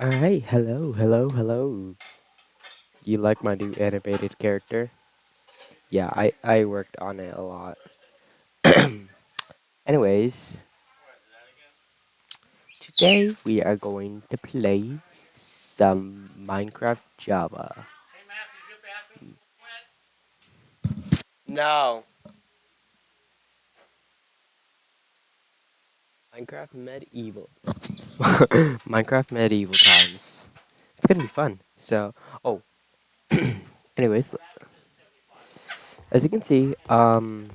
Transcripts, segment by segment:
Alright, hello, hello, hello. You like my new animated character? Yeah, I, I worked on it a lot. Anyways, today we are going to play some Minecraft Java. No. Minecraft Medieval. Minecraft Medieval times. It's gonna be fun. So, oh. Anyways, as you can see, um,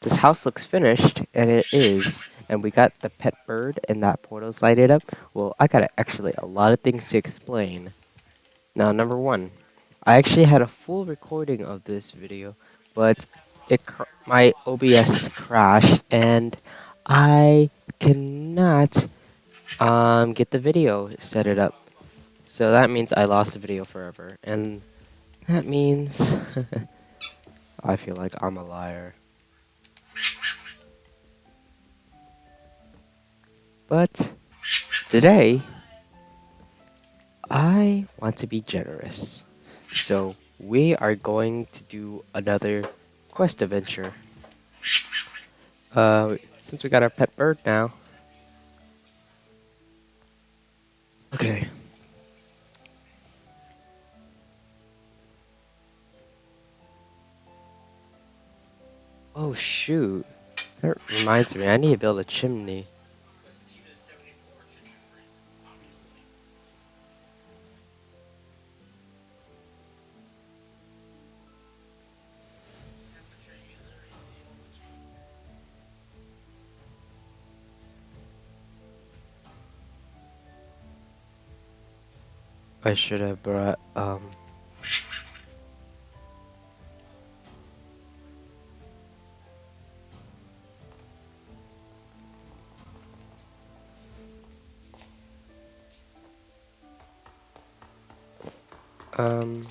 this house looks finished, and it is. And we got the pet bird, and that portal's lighted up. Well, I got actually a lot of things to explain. Now, number one, I actually had a full recording of this video, but it my OBS crashed, and I cannot um, get the video set it up. So that means I lost the video forever, and that means I feel like I'm a liar. But today, I want to be generous. So we are going to do another quest adventure. Uh, since we got our pet bird now. Okay. Oh shoot. That reminds me, I need to build a chimney. I should have brought, um... Um...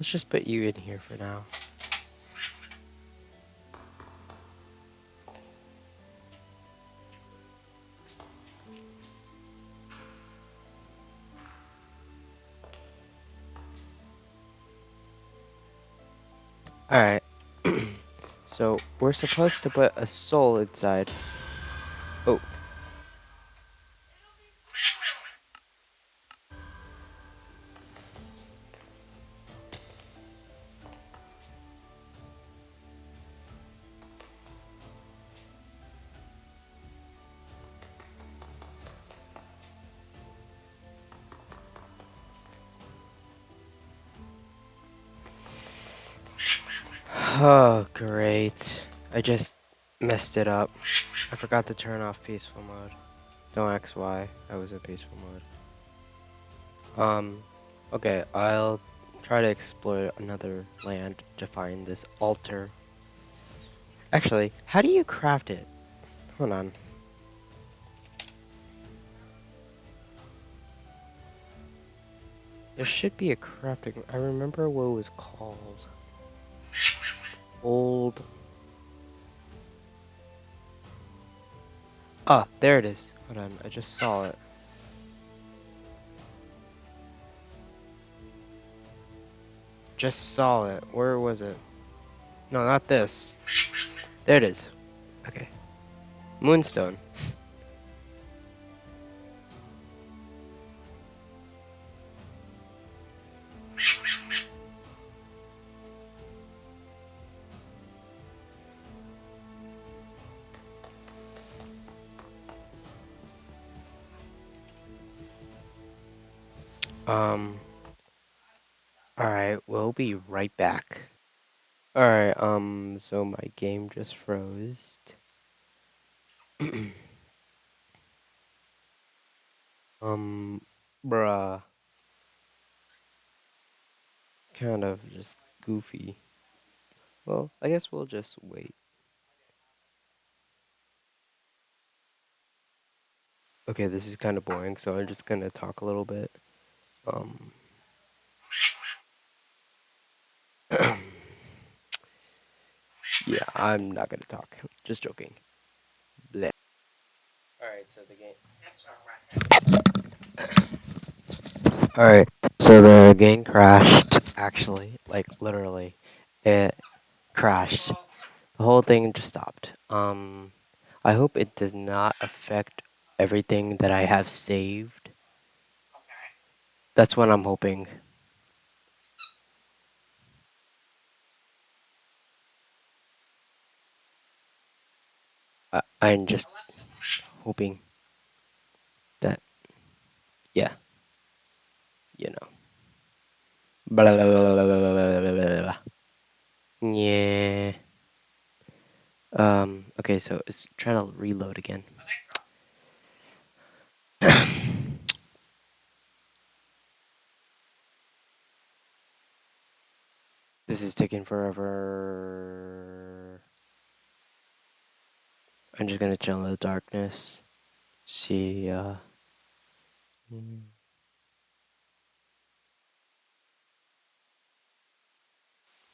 Let's just put you in here for now. We're supposed to put a soul inside. Oh. Oh, great. I just messed it up. I forgot to turn off peaceful mode. Don't ask why I was in peaceful mode. Um, okay, I'll try to explore another land to find this altar. Actually, how do you craft it? Hold on. There should be a crafting. I remember what it was called old... Ah, there it is. Hold on, I just saw it. Just saw it. Where was it? No, not this. There it is. Okay. Moonstone. Um. Alright, we'll be right back. Alright, um, so my game just froze. um, bruh. Kind of just goofy. Well, I guess we'll just wait. Okay, this is kind of boring, so I'm just gonna talk a little bit. Um, yeah, I'm not gonna talk. Just joking. Bleh. Alright, so the game. Alright, so the game crashed, actually. Like, literally. It crashed. The whole thing just stopped. Um, I hope it does not affect everything that I have saved. That's what I'm hoping. I, I'm just hoping that, yeah, you know. Blah, blah, blah, blah, blah, blah, blah, blah, blah. Yeah. Um, okay, so it's trying to reload again. This is taking forever. I'm just gonna chill in the darkness. See, uh... mm.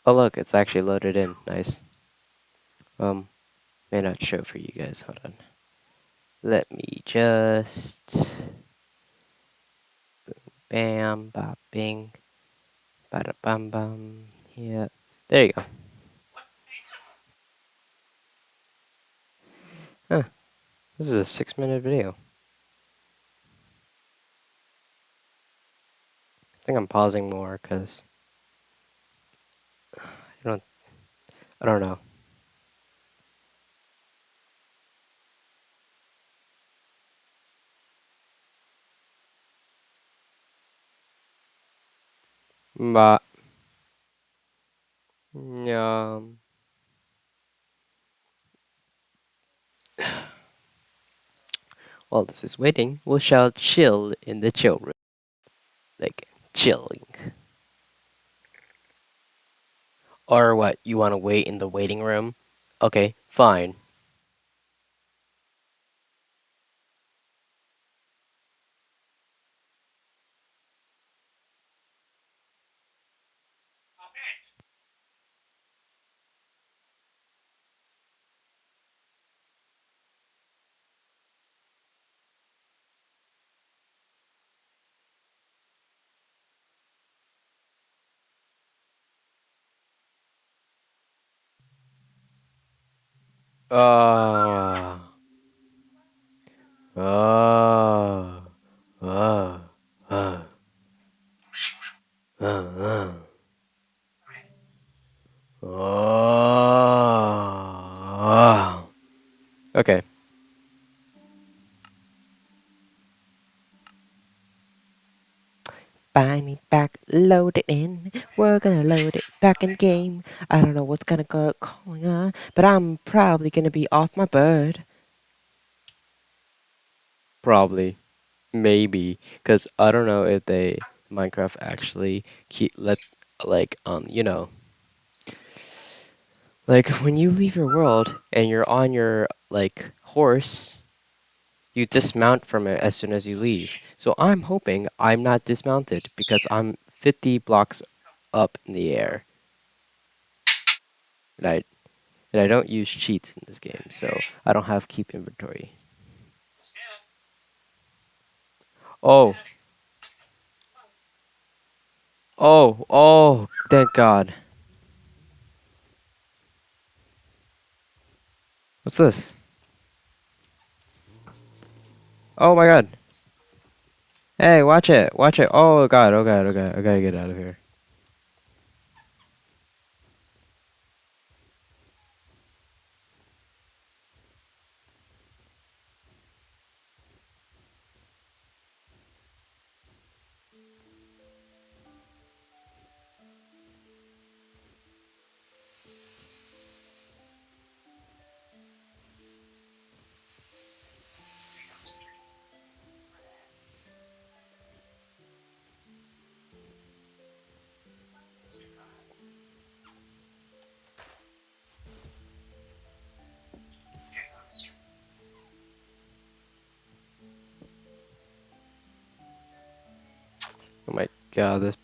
Oh look, it's actually loaded in. Nice. Um, may not show for you guys. Hold on. Let me just... Boom bam, bop, bing. Bada bum bum. Yeah. There you go. Huh. This is a six minute video. I think I'm pausing more because I don't I don't know. But um while this is waiting, we shall chill in the chill room. Like chilling. Or what, you wanna wait in the waiting room? Okay, fine. Uh, uh, uh, uh, uh, uh. Oh. Okay. Buy me back, load it in. We're gonna load it back in game. I don't know what's gonna go going on, but I'm probably gonna be off my bird. Probably. Maybe. Because I don't know if they Minecraft actually keep let like um you know like when you leave your world and you're on your like horse you dismount from it as soon as you leave. So I'm hoping I'm not dismounted because I'm 50 blocks up in the air. I, and I don't use cheats in this game, so I don't have keep inventory. Oh. Oh, oh, thank God. What's this? Oh my god. Hey, watch it. Watch it. Oh god, oh god, oh god. I gotta get out of here.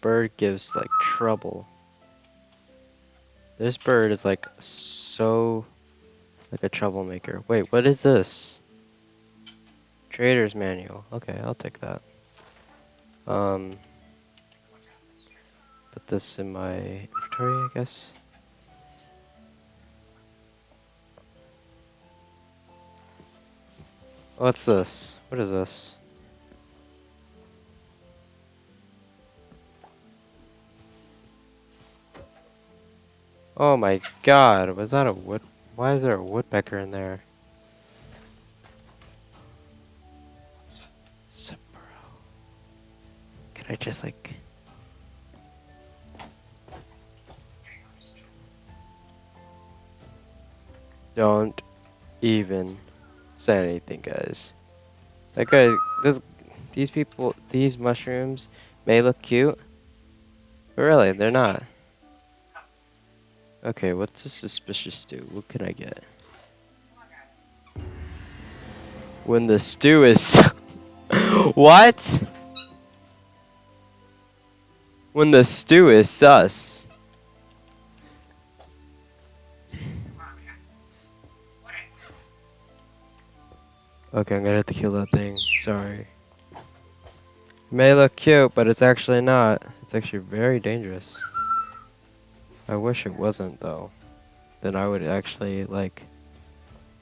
Bird gives like trouble. This bird is like so like a troublemaker. Wait, what is this? Trader's manual. Okay, I'll take that. Um put this in my inventory, I guess. What's this? What is this? Oh my god, was that a wood? Why is there a woodpecker in there? Separo. Can I just like... Don't even say anything, guys. That guy, this, these people, these mushrooms may look cute, but really, they're not. Okay, what's a suspicious stew? What can I get? When the stew is... what? When the stew is sus. Okay, I'm gonna have to kill that thing. Sorry. It may look cute, but it's actually not. It's actually very dangerous. I wish it wasn't, though. Then I would actually, like,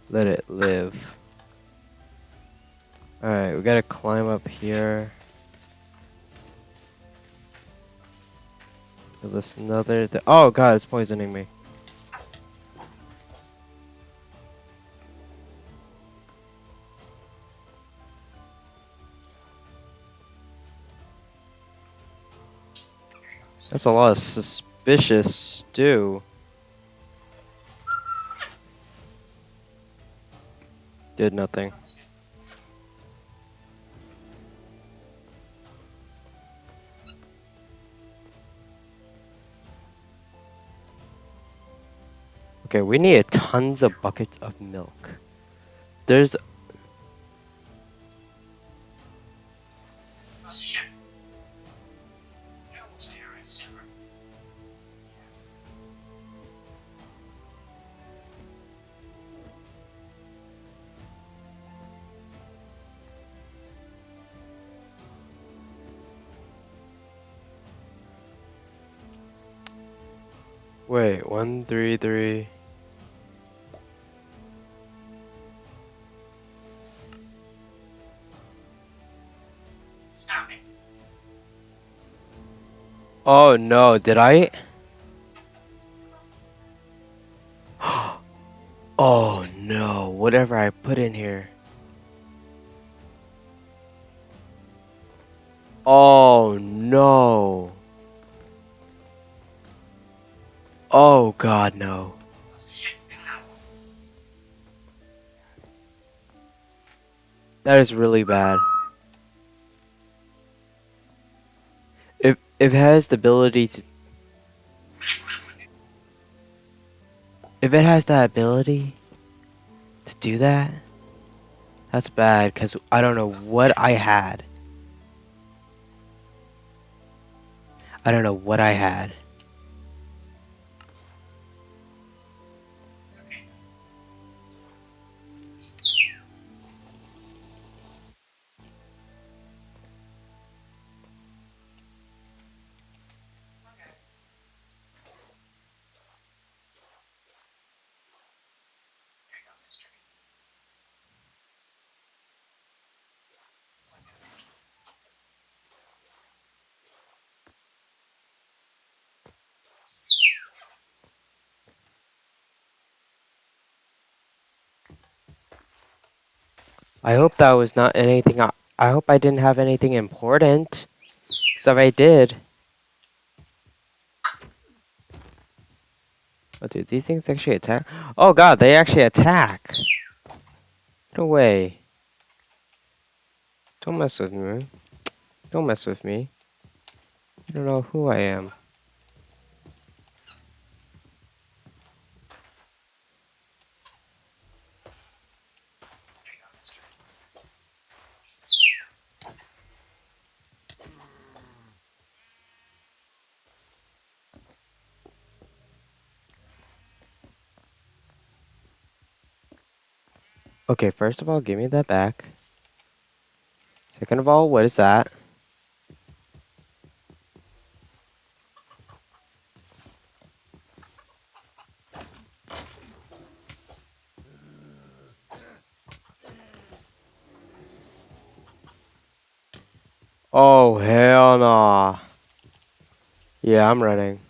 let it live. Alright, we gotta climb up here. This another. Th oh god, it's poisoning me. That's a lot of suspicious stew. Did nothing. Okay, we need tons of buckets of milk. There's Wait, one, three, three. Stop it. Oh no, did I? oh no, whatever I put in here. Oh no. Oh god, no. That is really bad. If if it has the ability to If it has that ability to do that, that's bad cuz I don't know what I had. I don't know what I had. I hope that was not anything. I, I hope I didn't have anything important. So if I did. Oh, dude, these things actually attack. Oh god, they actually attack. No way. Don't mess with me. Don't mess with me. You don't know who I am. Okay, first of all, give me that back. Second of all, what is that? Oh, hell no. Nah. Yeah, I'm running.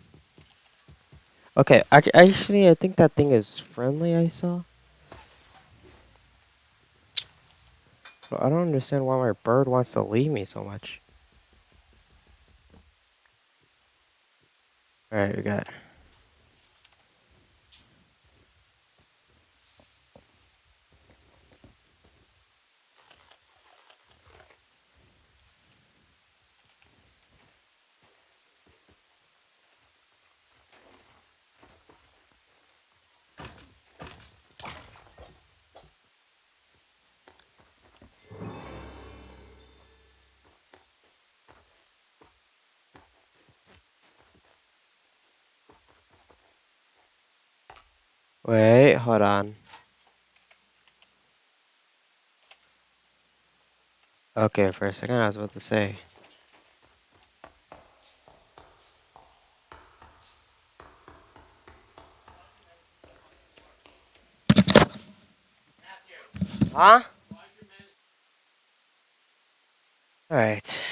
Okay, actually, I think that thing is friendly, I saw. But I don't understand why my bird wants to leave me so much. Alright, we got... Wait, hold on. Okay, for a second I was about to say. Huh? Alright.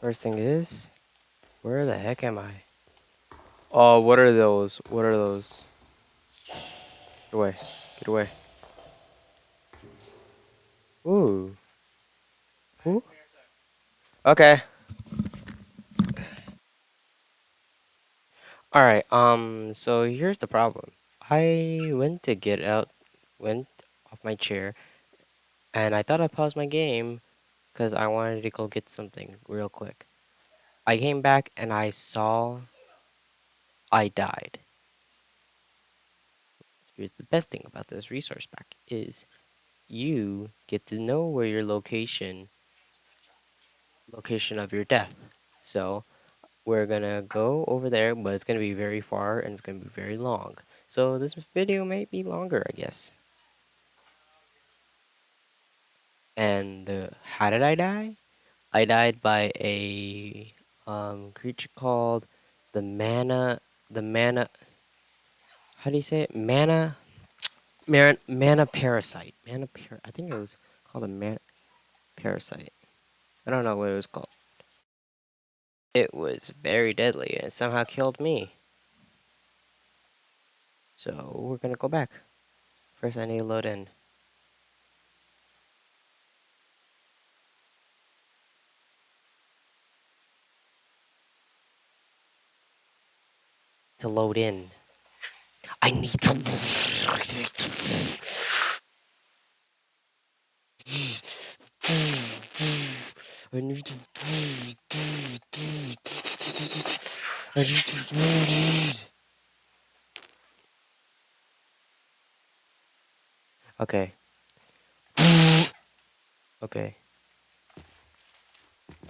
First thing is, where the heck am I? Oh, what are those? What are those? Get away. Get away. Ooh. Ooh. Okay. Alright, um, so here's the problem. I went to get out, went off my chair, and I thought I paused my game because I wanted to go get something real quick. I came back and I saw I died. Here's the best thing about this resource pack is you get to know where your location location of your death. So we're gonna go over there, but it's gonna be very far and it's gonna be very long. So this video might be longer, I guess. And the, how did I die? I died by a um, creature called the mana, the mana. How do you say it? Mana, mana, mana parasite. Mana par. I think it was called a mana parasite. I don't know what it was called. It was very deadly and somehow killed me. So we're gonna go back. First, I need to load in. To load in. I need to. I need to. I need to. Okay. Okay.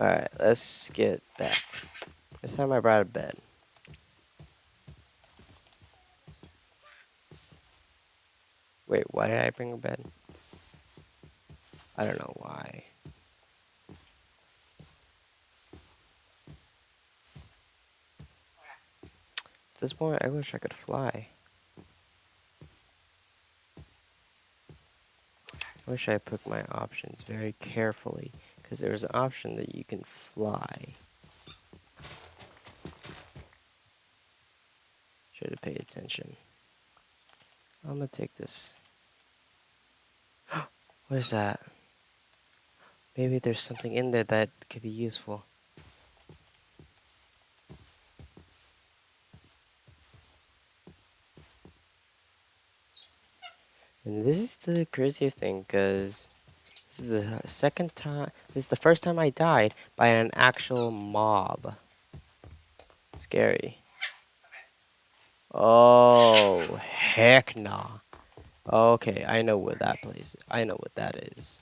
Alright, let's get back. This time I brought a bed. Wait, why did I bring a bed? I don't know why. At this point, I wish I could fly. I wish I picked my options very carefully, because there's an option that you can fly. Should have paid attention. I'm gonna take this. What is that? Maybe there's something in there that could be useful. And this is the craziest thing, because this is the second time, this is the first time I died by an actual mob. Scary. Oh, heck nah. Okay, I know where that place I know what that is.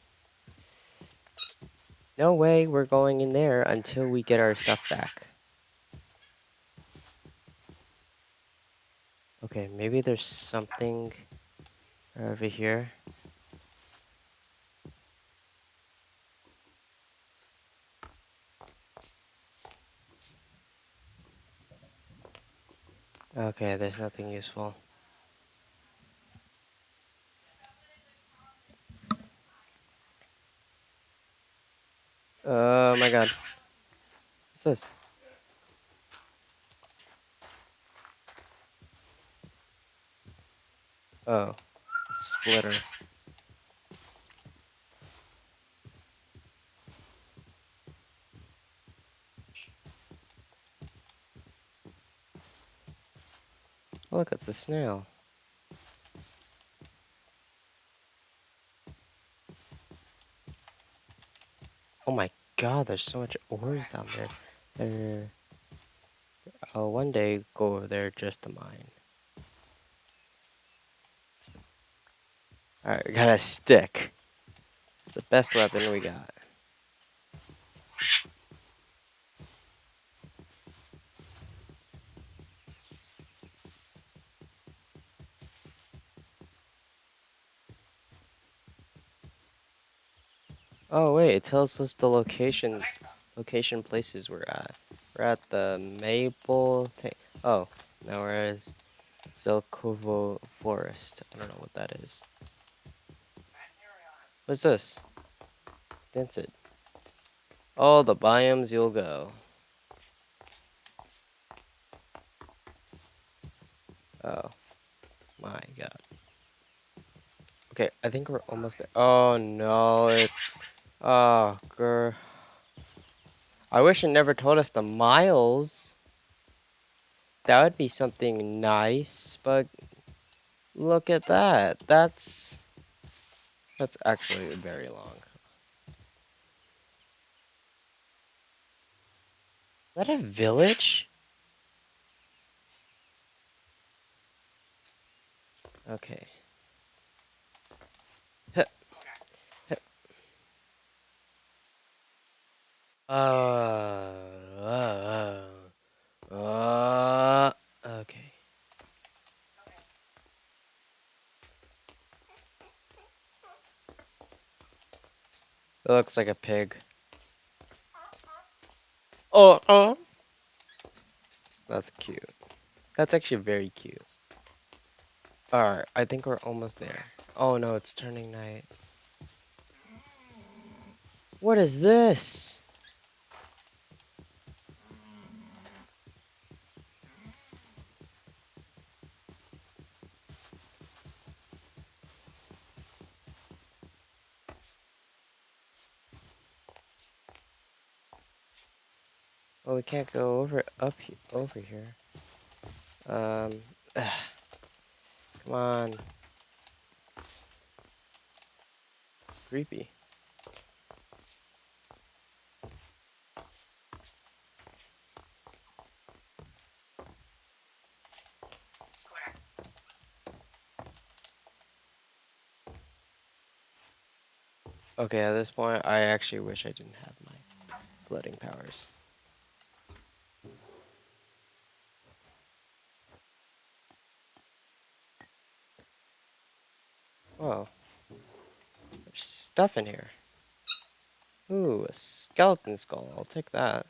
No way we're going in there until we get our stuff back. Okay, maybe there's something over here. Okay, there's nothing useful. Oh my god. What's this? Oh. Splitter. Look, it's a snail. Oh my god, there's so much ores down there. There. I'll one day go over there just to mine. Alright, we got a stick. It's the best weapon we got. Oh wait, it tells us the location, location places we're at. We're at the Maple. Oh, now we're at Zelkova Forest. I don't know what that is. What's this? That's it. All the biomes you'll go. Oh my god. Okay, I think we're almost there. Oh no, it Ah, oh, grr. I wish it never told us the miles. That would be something nice, but look at that. That's that's actually very long. Is that a village? Okay. Uh, uh, uh, uh, okay. It looks like a pig. Oh, oh. That's cute. That's actually very cute. Alright, I think we're almost there. Oh no, it's turning night. What is this? We can't go over up over here. Um, ugh. come on. Creepy. Okay, at this point, I actually wish I didn't have my floating powers. Whoa. There's stuff in here. Ooh, a skeleton skull. I'll take that.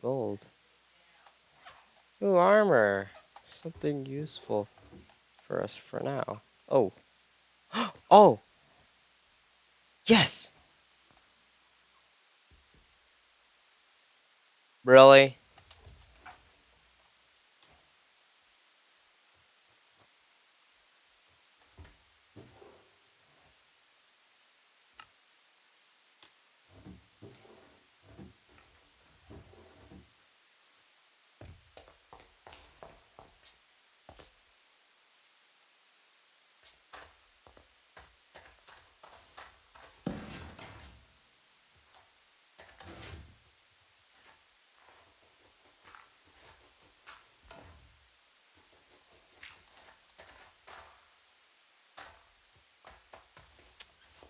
Gold. Ooh, armor. Something useful for us for now. Oh. oh! Yes! Really?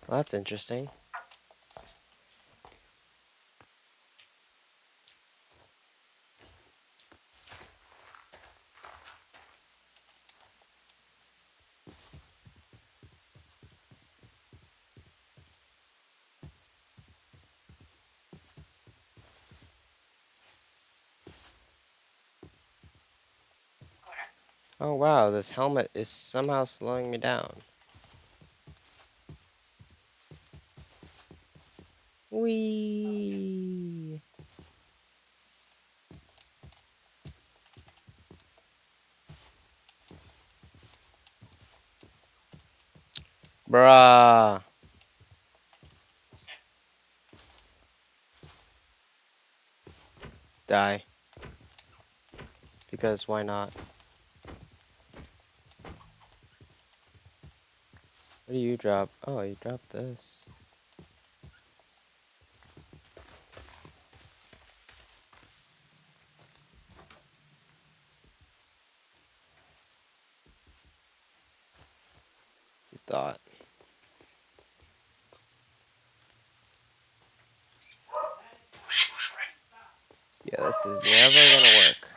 Well, that's interesting. Oh wow, this helmet is somehow slowing me down. Wee. Bruh. Die. Because why not? What do you drop? Oh, you dropped this. You thought. Yeah, this is never gonna work.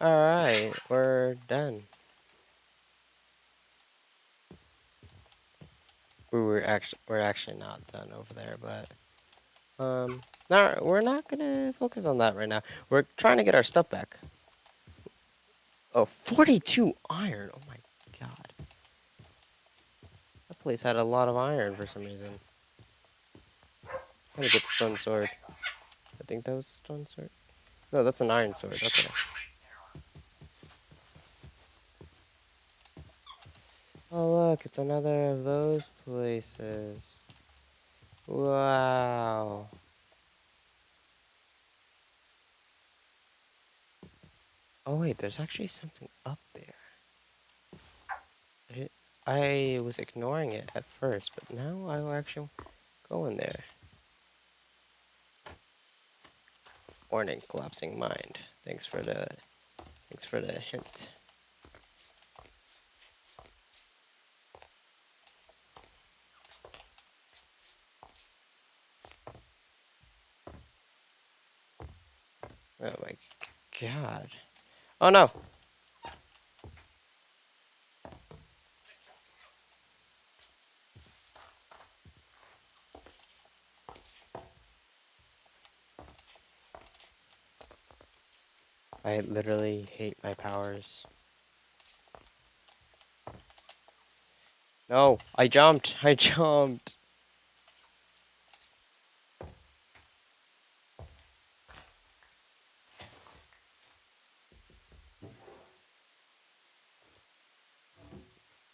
Alright, we're done. We were actually we're actually not done over there, but um no, we're not gonna focus on that right now. We're trying to get our stuff back. Oh, 42 iron. Oh my god. That place had a lot of iron for some reason. Gotta get stone sword. I think that was a stone sword. No, that's an iron sword. Okay. Oh look, it's another of those places. Wow. Oh wait, there's actually something up there. I, was ignoring it at first, but now I will actually go in there. Warning, collapsing mind. Thanks for the thanks for the hint. Oh my god. Oh no! I literally hate my powers. No, I jumped. I jumped.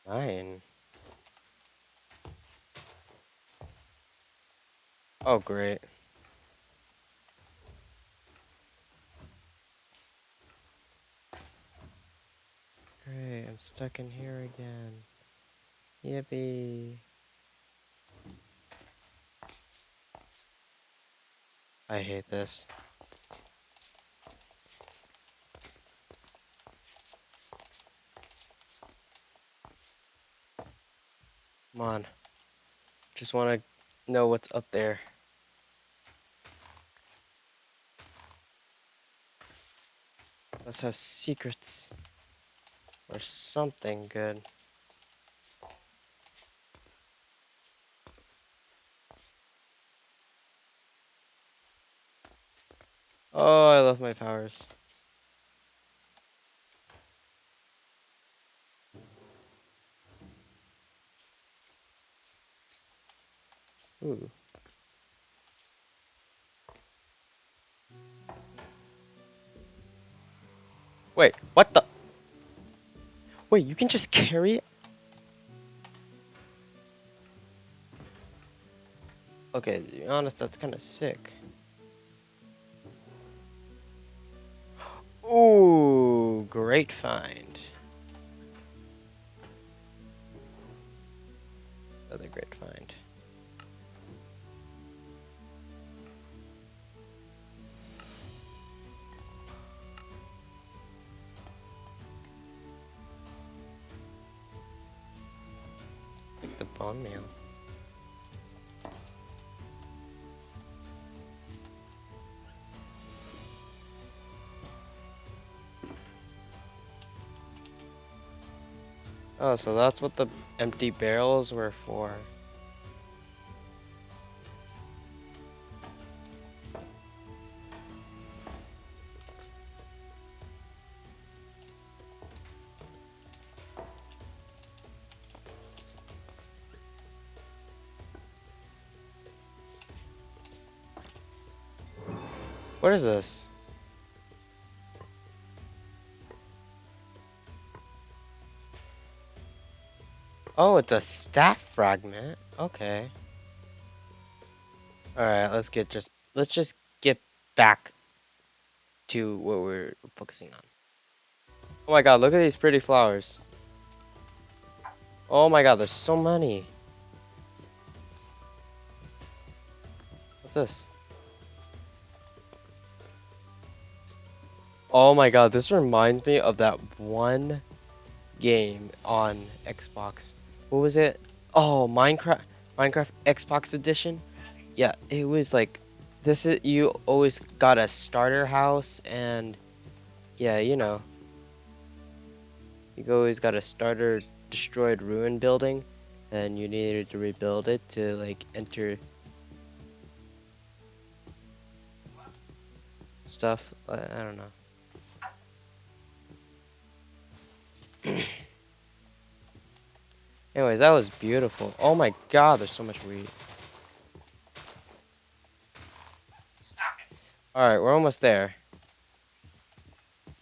Nine. Oh, great. Great, I'm stuck in here again. Yippee. I hate this. Come on. Just want to know what's up there. Let's have secrets. Or something good. Oh, I love my powers. Ooh. Wait, what the? Wait, you can just carry it? Okay, to be honest, that's kind of sick. Ooh, great find. So that's what the empty barrels were for. What is this? Oh, it's a staff fragment. Okay. Alright, let's get just let's just get back to what we're focusing on. Oh my god, look at these pretty flowers. Oh my god, there's so many. What's this? Oh my god, this reminds me of that one game on Xbox. What was it? Oh, Minecraft Minecraft Xbox edition? Yeah, it was like this is you always got a starter house and yeah, you know. You always got a starter destroyed ruin building and you needed to rebuild it to like enter stuff. I, I don't know. Anyways, that was beautiful. Oh my god, there's so much weed. Alright, we're almost there.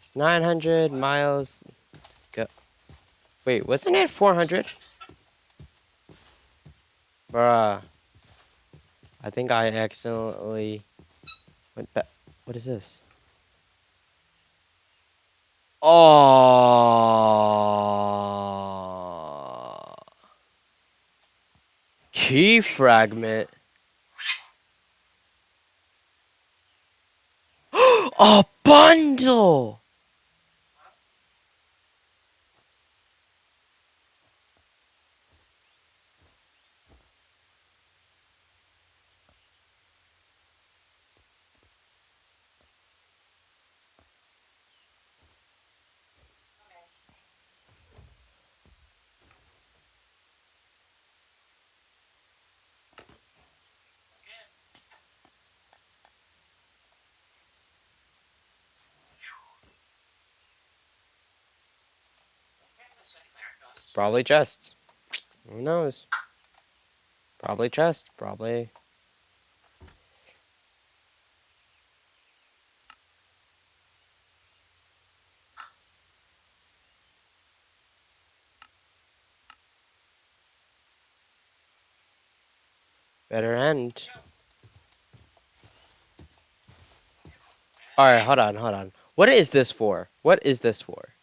It's 900 miles. Go. Wait, wasn't it 400? Bruh. I think I accidentally went back. What is this? Oh. Key fragment. A bundle. Probably chests. Who knows? Probably chest. Probably. Better end. Alright, hold on, hold on. What is this for? What is this for?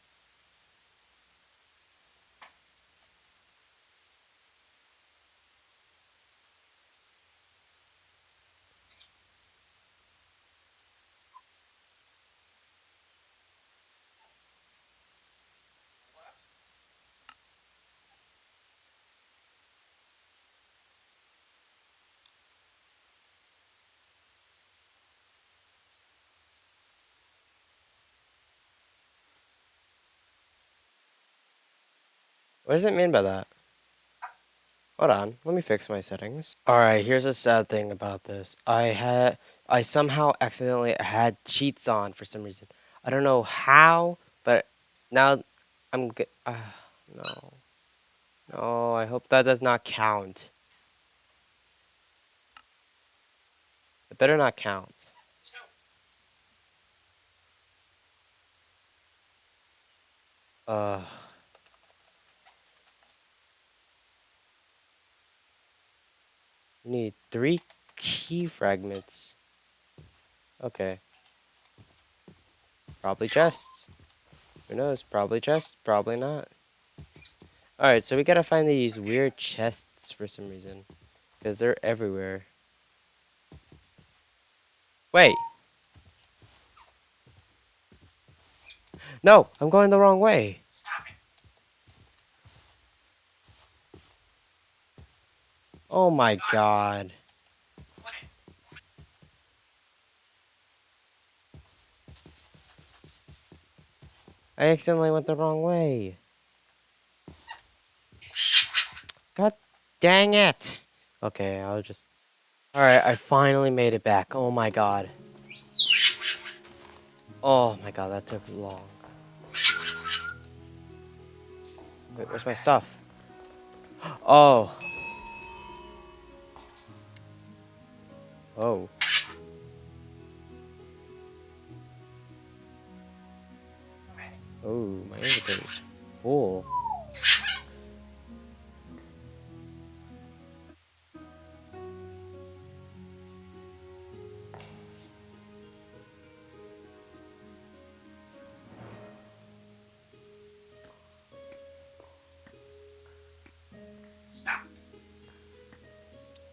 What does it mean by that? Hold on, let me fix my settings. Alright, here's a sad thing about this. I had I somehow accidentally had cheats on for some reason. I don't know how, but now I'm good. Uh, no. No, I hope that does not count. It better not count. Uh We need three key fragments. Okay. Probably chests. Who knows? Probably chests. Probably not. Alright, so we gotta find these weird chests for some reason. Because they're everywhere. Wait. No, I'm going the wrong way. Oh my god. I accidentally went the wrong way. God dang it! Okay, I'll just... Alright, I finally made it back. Oh my god. Oh my god, that took long. Wait, where's my stuff? Oh. Oh. Oh, my inventory's full.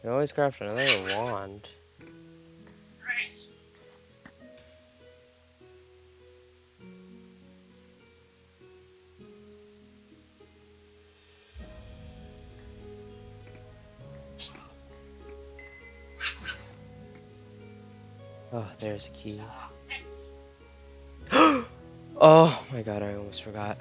You always craft another wand. There's a key. oh my god, I almost forgot.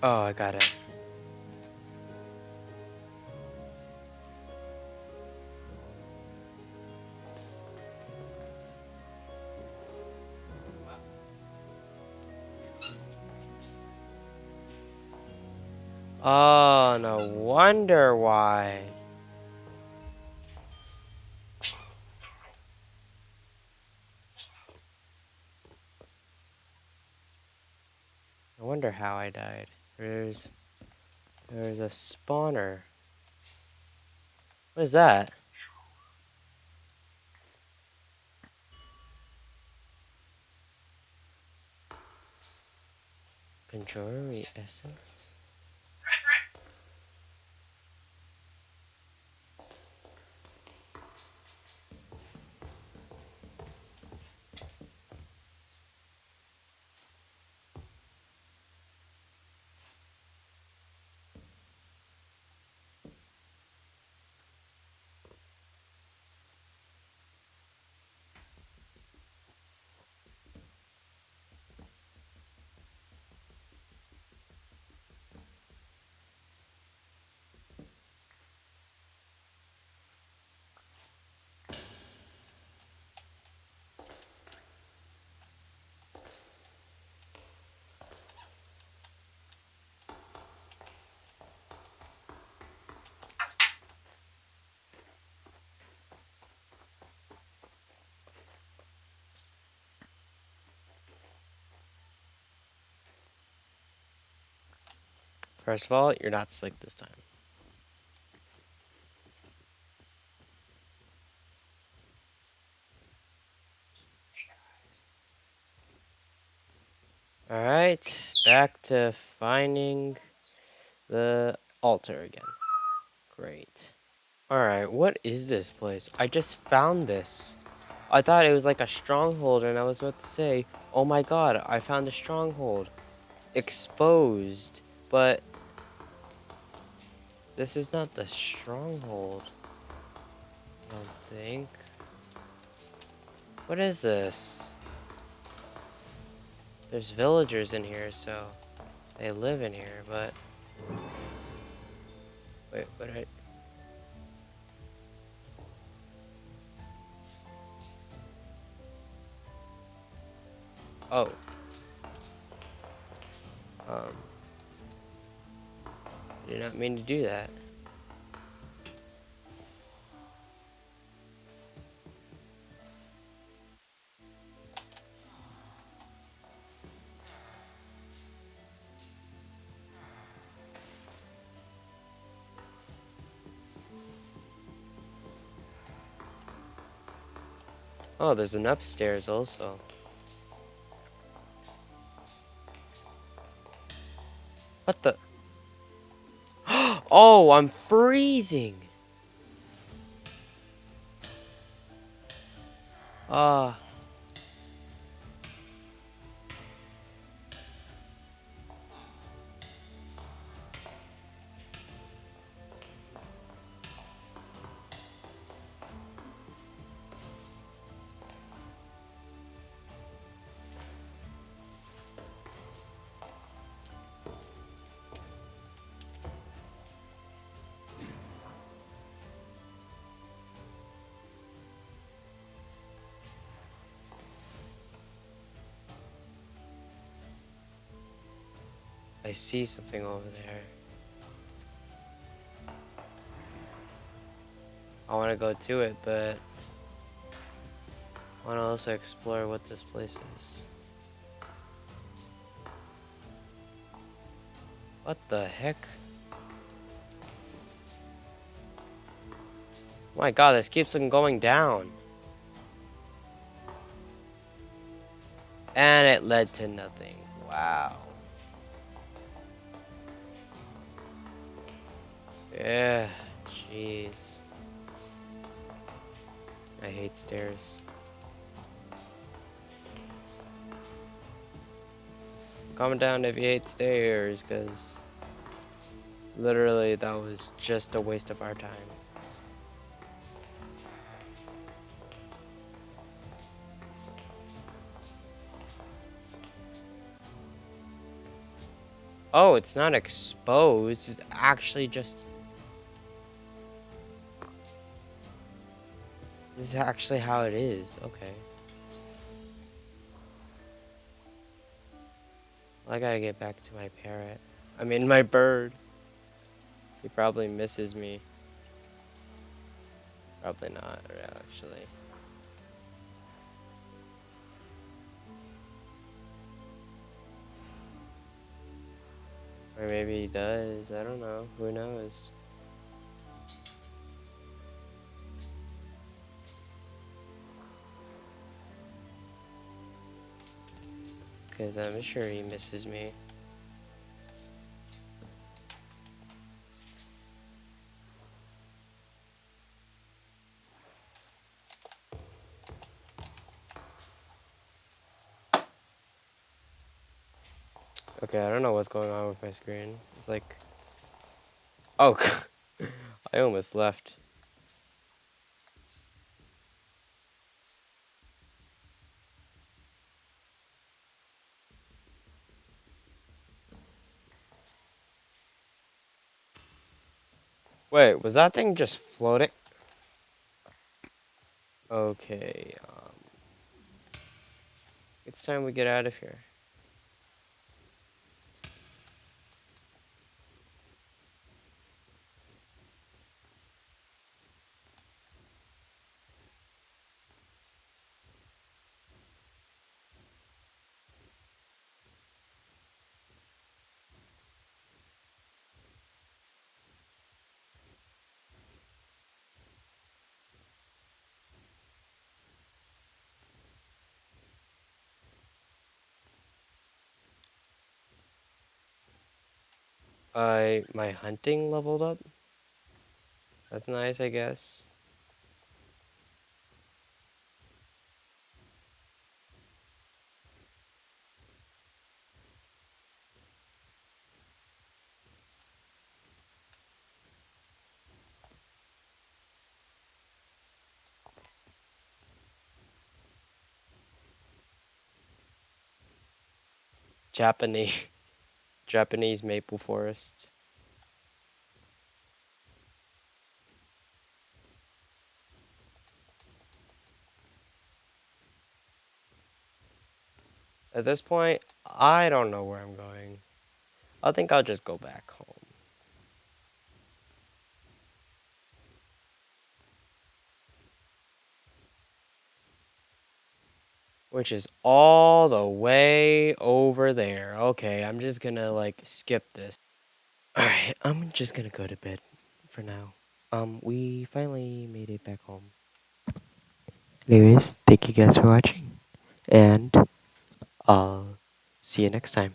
Oh, I got it. Oh, no wonder why. I wonder how I died. Spawner. What is that? Conjurer essence? First of all, you're not slick this time. Alright, back to finding the altar again. Great. Alright, what is this place? I just found this. I thought it was like a stronghold and I was about to say, oh my god, I found a stronghold. Exposed. But this is not the stronghold. I don't think. What is this? There's villagers in here, so they live in here, but... Wait, what I... Oh. Um... Did not mean to do that. Oh, there's an upstairs also. What the? Oh, I'm freezing. Ah. I see something over there. I want to go to it, but I want to also explore what this place is. What the heck? my god, this keeps on going down. And it led to nothing. Wow. Yeah, jeez. I hate stairs. Comment down if you hate stairs, because literally that was just a waste of our time. Oh, it's not exposed. It's actually just This is actually how it is. Okay. Well, I gotta get back to my parrot. I mean, my bird. He probably misses me. Probably not, actually. Or maybe he does. I don't know. Who knows? Because I'm sure he misses me. Okay, I don't know what's going on with my screen. It's like... Oh, I almost left. Wait, was that thing just floating? Okay, um... It's time we get out of here. I my hunting leveled up. That's nice, I guess. Japanese Japanese maple forest. At this point, I don't know where I'm going. I think I'll just go back home. which is all the way over there. Okay, I'm just gonna like skip this. Alright, I'm just gonna go to bed for now. Um, we finally made it back home. Anyways, thank you guys for watching, and I'll see you next time.